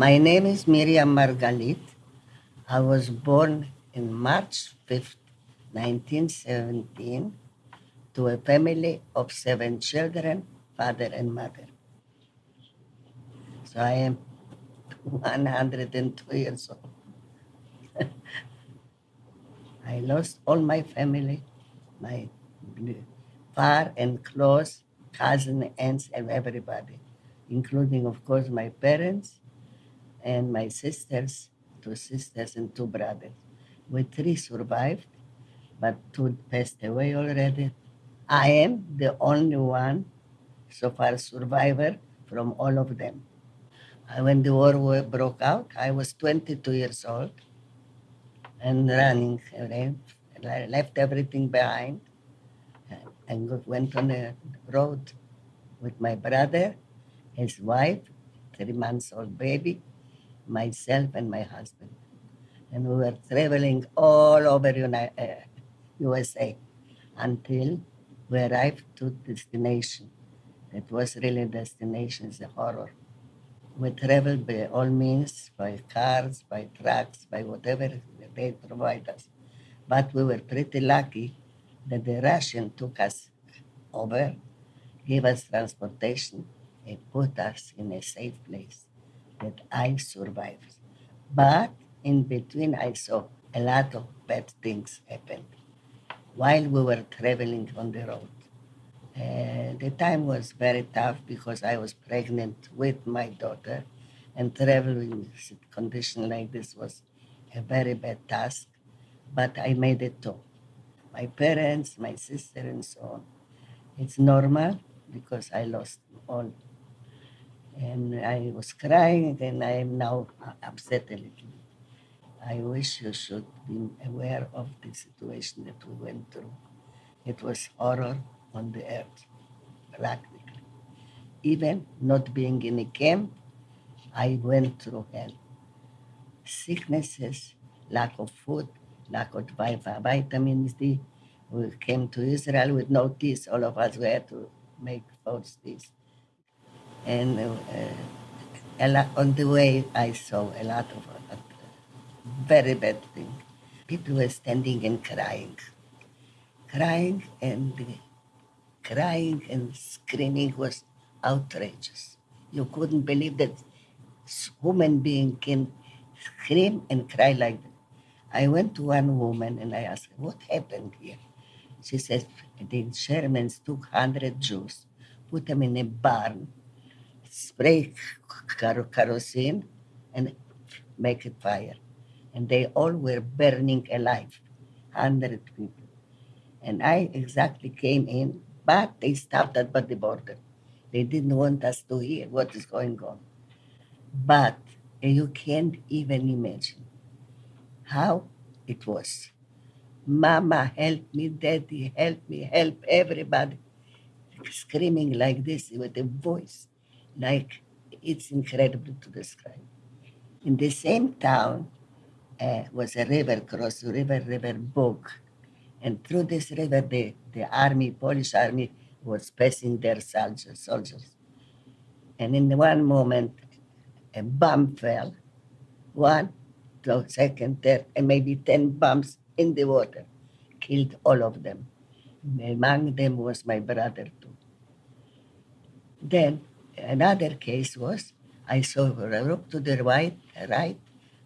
My name is Miriam Margalit. I was born in March 5th, 1917, to a family of seven children, father and mother. So I am 102 years old. I lost all my family, my far and close cousin, aunts, and everybody, including, of course, my parents and my sisters, two sisters and two brothers. We three survived, but two passed away already. I am the only one so far survivor from all of them. Uh, When the war broke out, I was 22 years old and running? I left everything behind and went on the road with my brother, his wife, three months old baby, myself, and my husband. And we were traveling all over uh, USA until we arrived to destination. It was really destination, it's a horror. We traveled by all means, by cars, by trucks, by whatever they provide us. But we were pretty lucky that the Russian took us over, gave us transportation, and put us in a safe place that I survived. But in between, I saw a lot of bad things happen while we were traveling on the road. Uh, the time was very tough because I was pregnant with my daughter, and traveling in a condition like this was a very bad task. But I made it through. My parents, my sister, and so on. It's normal because I lost all. And I was crying, and I am now upset a little. I wish you should be aware of the situation that we went through. It was horror on the earth, practically. Even not being in a camp, I went through hell. Sicknesses, lack of food, lack of vi- vitamins D. We came to Israel with no teeth. All of us we had to make false teeth. And uh, lot, on the way, I saw a lot of uh, very bad things. People were standing and crying, crying and crying and screaming was outrageous. You couldn't believe that human being can scream and cry like that. I went to one woman and I asked her, what happened here? She says, the Germans took 100 Jews, put them in a barn, spray ker- kerosene, and make a fire. And they all were burning alive, 100 people. And I exactly came in, but they stopped at the border. They didn't want us to hear what is going on. But you can't even imagine how it was. Mama, help me, daddy, help me, help everybody. Screaming like this with a voice, like it's incredible to describe. In the same town uh, was a river, cross river, River Bog. And through this river, the, the army, Polish army, was passing their soldiers. soldiers. And in one moment, a bomb fell, one, two, second, third, and maybe 10 bombs in the water, killed all of them. Among them was my brother too. Then another case was I saw a look to the right, right,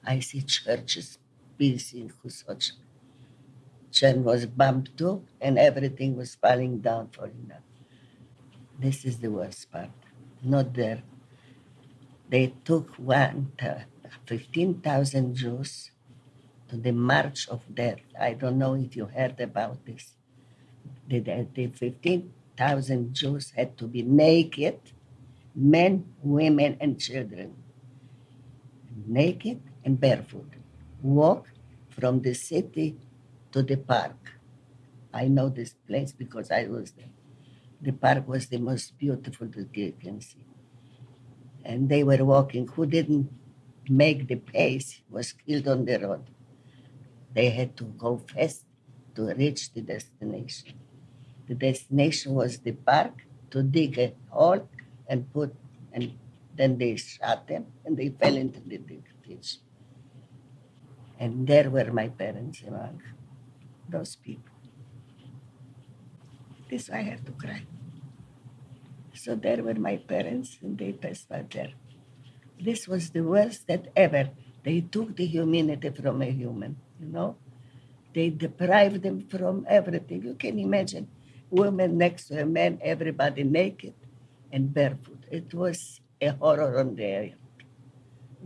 I see churches, peace in Husoch. Church was bombed too, and everything was falling down, falling down. This is the worst part. Not there. They took one, uh, 15,000 Jews to the March of Death. I don't know if you heard about this. The, the 15,000 Jews had to be naked, men, women, and children, naked and barefoot, walk from the city to the park. I know this place because I was there. The park was the most beautiful that you can see. And they were walking. Who didn't make the pace was killed on the road. They had to go fast to reach the destination. The destination was the park to dig a hole and put and Then they shot them and they fell into the ditch. And there were my parents among those people. This I have to cry. So there were my parents and they passed by there. This was the worst that ever. They took the humanity from a human, you know? They deprived them from everything. You can imagine women next to a man, everybody naked and barefoot. It was a horror on there.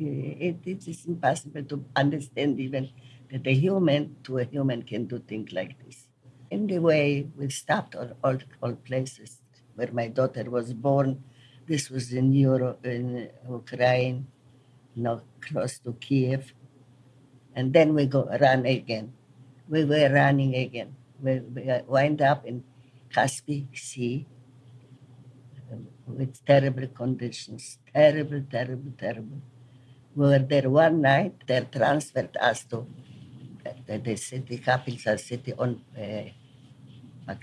Eh, it, it is impossible to understand even that a human to a human can do things like this. Anyway, we stopped at all, all places where my daughter was born. This was in Europe, in Ukraine, you know, close to Kiev. And then we go run again. We were running again. We, we uh, wind up in Caspian Sea with terrible conditions, terrible, terrible, terrible. We were there one night. They transferred us to the, the city, capital city on uh, uh,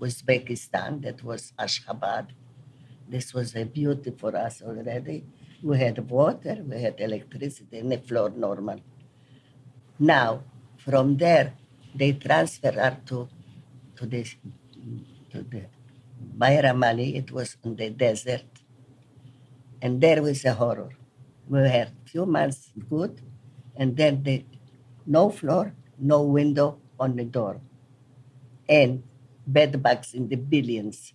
Uzbekistan. That was Ashgabat. This was a beauty for us already. We had water, we had electricity, and the floor normal. Now, from there, they transfer her to to the to the Bayramali. It was in the desert, and there was a horror. We had few months good, and then the no floor, no window on the door, and bed bugs in the billions.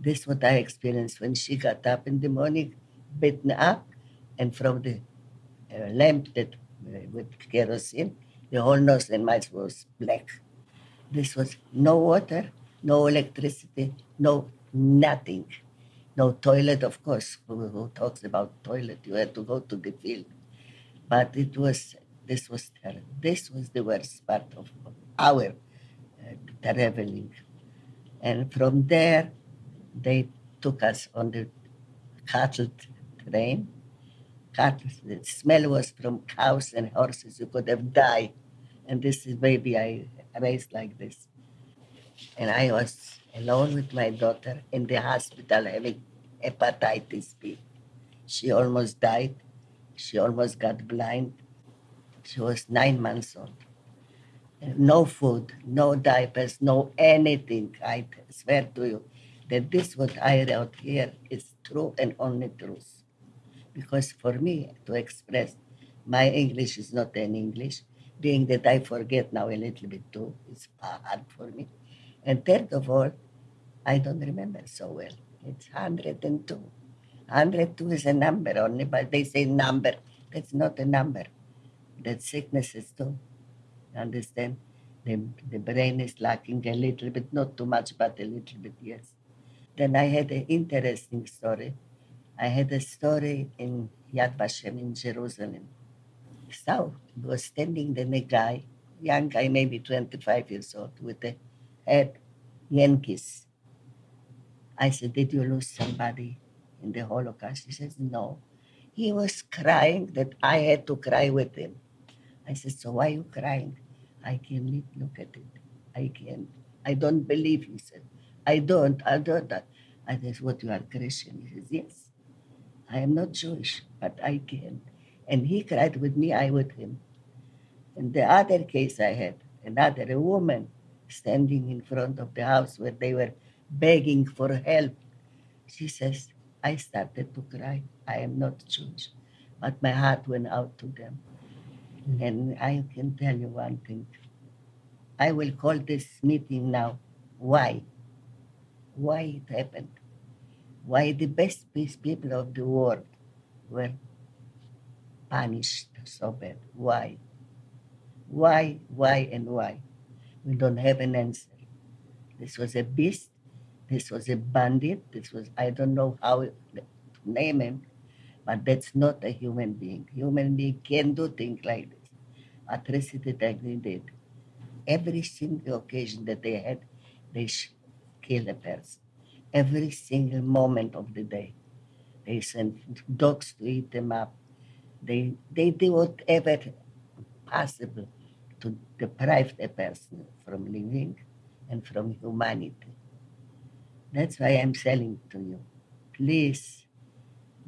This is what I experienced when she got up in the morning, bitten up, and from the uh, lamp that uh, with kerosene, the whole nose and mouth was black. This was no water, no electricity, no nothing. No toilet, of course. Who, talks about toilet? You had to go to the field. But it was, this was terrible. This was the worst part of our uh, traveling. And from there, they took us on the cattle train. Cattle, the smell was from cows and horses. You could have died. And this is maybe I raised like this. And I was alone with my daughter in the hospital having hepatitis B. She almost died. She almost got blind. She was nine months old. No food, no diapers, no anything. I swear to you that this what I wrote here is true and only truth. Because for me to express my English is not an English, being that I forget now a little bit too, it's hard for me. And third of all, I don't remember so well. It's 102. 102 is a number only, but they say number. That's not a number. That sickness is too. Understand? The, the brain is lacking a little bit, not too much, but a little bit, yes. Then I had an interesting story. I had a story in Yad Vashem in Jerusalem. So was standing then a guy, young guy, maybe 25 years old, with a head Yankees. I said, Did you lose somebody in the Holocaust? He says, No. He was crying that I had to cry with him. I said, So why are you crying? I can't look at it. I can't. I don't believe, he said. I don't, I don't. I said, What, you are Christian? He says, Yes. I am not Jewish, but I can. And he cried with me, I with him. And the other case I had, another a woman standing in front of the house where they were begging for help. She says, I started to cry. I am not Jewish, but my heart went out to them. And I can tell you one thing. I will call this meeting now. Why? Why it happened? Why the best peace people of the world were punished so bad? Why? Why, why, and why? We don't have an answer. This was a beast. This was a bandit. This was, I don't know how to name him, but that's not a human being. Human being can do things like this. Atrocity that they did. Every single occasion that they had, they kill a person. Every single moment of the day. They sent dogs to eat them up. They, they do whatever possible to deprive a person from living and from humanity. That's why I'm selling to you, please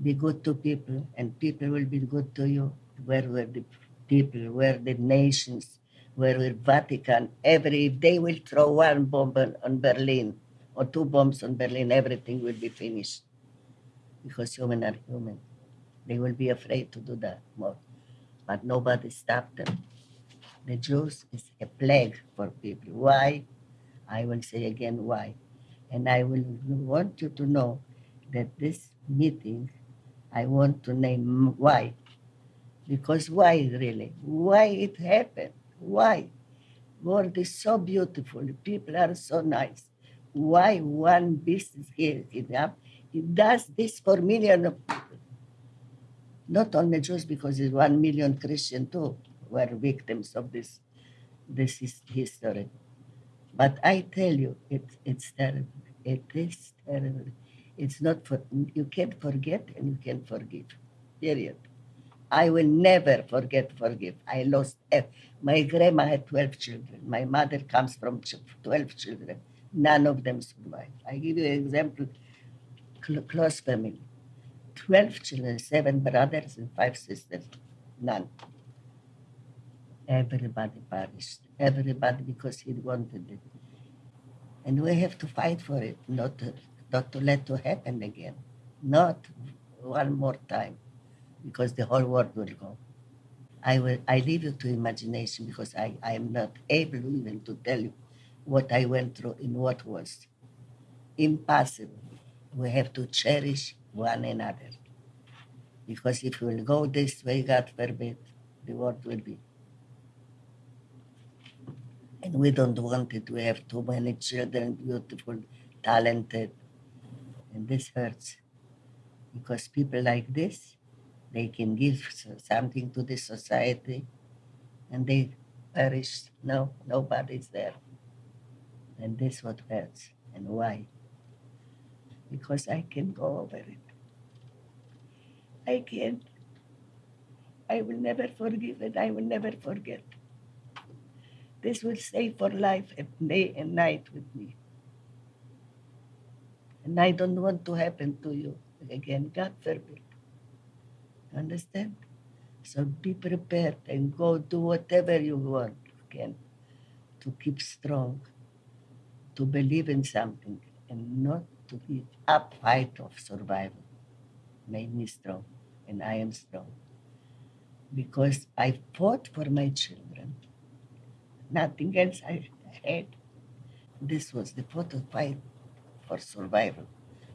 Be good to people, and people will be good to you. Where were the people? Where the nations? Where were Vatican? Every if they will throw one bomb on, Berlin or two bombs on Berlin, everything will be finished because human are human. They will be afraid to do that more, but nobody stopped them. The Jews is a plague for people. Why? I will say again why. And I will want you to know that this meeting, I want to name why. Because why really? Why it happened? Why? World is so beautiful. People are so nice. Why one business here enough? It does this for millions of people. Not only Jews, because it's one million Christian too were victims of this this is history. But I tell you, it's it's terrible. It is terrible. It's not for you can't forget and you can forgive. Period. I will never forget, forgive. I lost my grandma had 12 children. My mother comes from 12 children. None of them survived. I give you an example, cl- close family. 12 children, seven brothers and five sisters. None. Everybody perished. Everybody because he wanted it. And we have to fight for it, not to, not to let to happen again. Not one more time, because the whole world will go. I will I leave you to imagination because I, I am not able even to tell you what I went through in what was. Impossible. We have to cherish one another. Because if we will go this way, God forbid, the world will be. We don't want it. We have too many children, beautiful, talented. And this hurts. Because people like this, they can give something to the society and they perish. No, nobody's there. And this what hurts. And why? Because I can go over it. I can't. I will never forgive and I will never forget. This will stay for life day and night with me. And I don't want to happen to you again. God forbid. Understand? So be prepared and go do whatever you want again to keep strong, to believe in something and not to give up fight of survival. Made me strong and I am strong. Because I fought for my children. Nothing else I had. This was the fight for survival.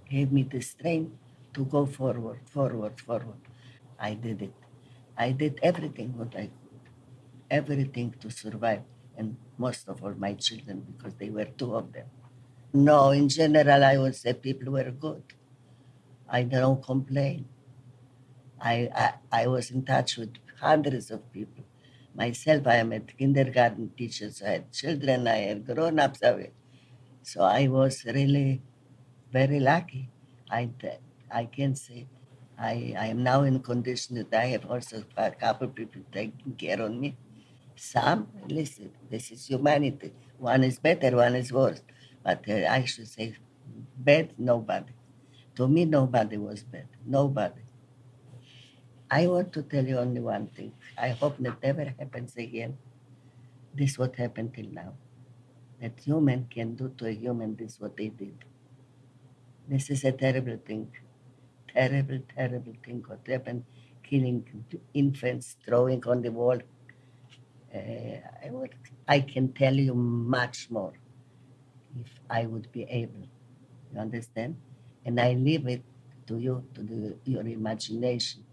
Gave me the strength to go forward, forward, forward. I did it. I did everything what I could, everything to survive, and most of all my children because they were two of them. No, in general, I would say people were good. I don't complain. I, I, I was in touch with hundreds of people. Myself, I am a kindergarten teacher, so I had children, I had grown ups. So I was really very lucky. I, I can say I, I am now in condition that I have also a couple of people taking care of me. Some, listen, this is humanity. One is better, one is worse. But uh, I should say, bad, nobody. To me, nobody was bad. Nobody. I want to tell you only one thing. I hope that never happens again. This what happened till now. That human can do to a human this what they did. This is a terrible thing. Terrible, terrible thing what happened. Killing infants, throwing on the wall. Uh, I, would, I can tell you much more if I would be able. You understand? And I leave it to you, to the, your imagination,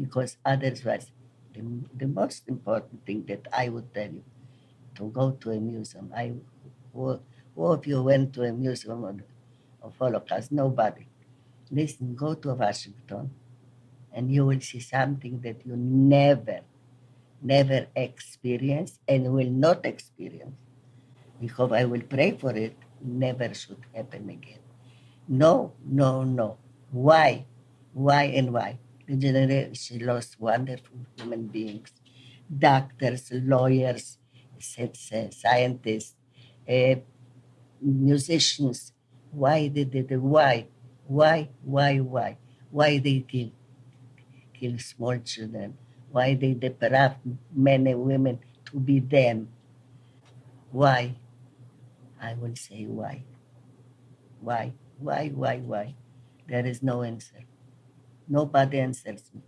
because otherwise, the, the most important thing that I would tell you to go to a museum. I, of you went to a museum of, of Holocaust? Nobody. Listen, go to Washington, and you will see something that you never, never experience and will not experience. Because I will pray for it, never should happen again. No, no, no. Why? Why and why? Generation lost wonderful human beings, doctors, lawyers, sci- scientists, uh, musicians. Why did they? Why? Why? Why? Why? why they kill kill small children, why they deprive men and women to be them. Why? I will say why. Why? Why? Why? Why? There is no answer. Nobody answers me.